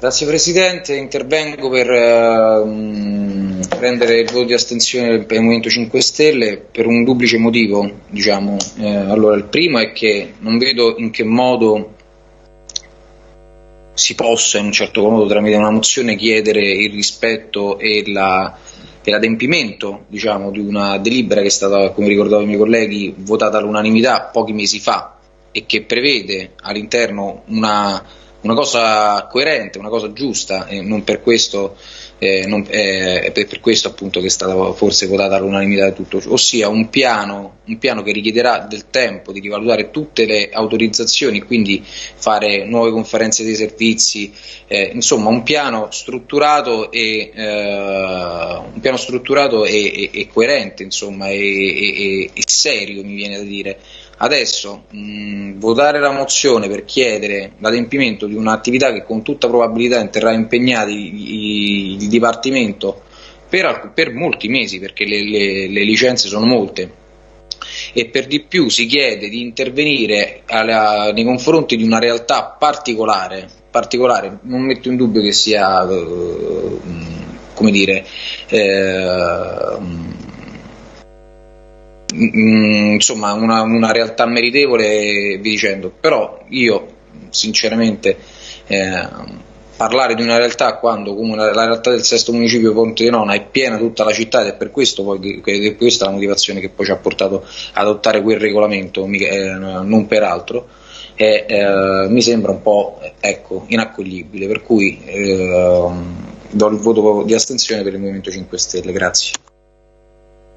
Grazie Presidente, intervengo per uh, prendere il voto di astensione il Movimento 5 Stelle per un duplice motivo. Diciamo. Eh, allora, il primo è che non vedo in che modo si possa in un certo modo tramite una mozione chiedere il rispetto e, la, e l'adempimento diciamo, di una delibera che è stata, come ricordavo i miei colleghi, votata all'unanimità pochi mesi fa e che prevede all'interno una una cosa coerente, una cosa giusta e non per questo, eh, non, eh, è per questo appunto che è stata forse votata all'unanimità di tutto, ossia un piano, un piano che richiederà del tempo di rivalutare tutte le autorizzazioni, quindi fare nuove conferenze dei servizi, eh, insomma un piano strutturato e, eh, un piano strutturato e, e, e coerente insomma, e serio mi viene da dire Adesso mh, votare la mozione per chiedere l'adempimento di un'attività che con tutta probabilità terrà impegnati il Dipartimento per, per, molti mesi, perché le, le, le licenze sono molte, e per di più si chiede di intervenire alla, nei confronti di una realtà particolare, particolare, non metto in dubbio che sia, eh, come dire, eh, Mm, insomma una, una, realtà meritevole vi dicendo. Però io sinceramente eh, parlare di una realtà quando come la, la, realtà del sesto municipio Ponte di Nona è piena tutta la città ed è per questo poi che, che questa è la motivazione che poi ci ha portato ad adottare quel regolamento eh, non per altro. Eh, eh, mi sembra un po' ecco, inaccoglibile. Per cui eh, do il voto di astensione per il Movimento 5 Stelle. Grazie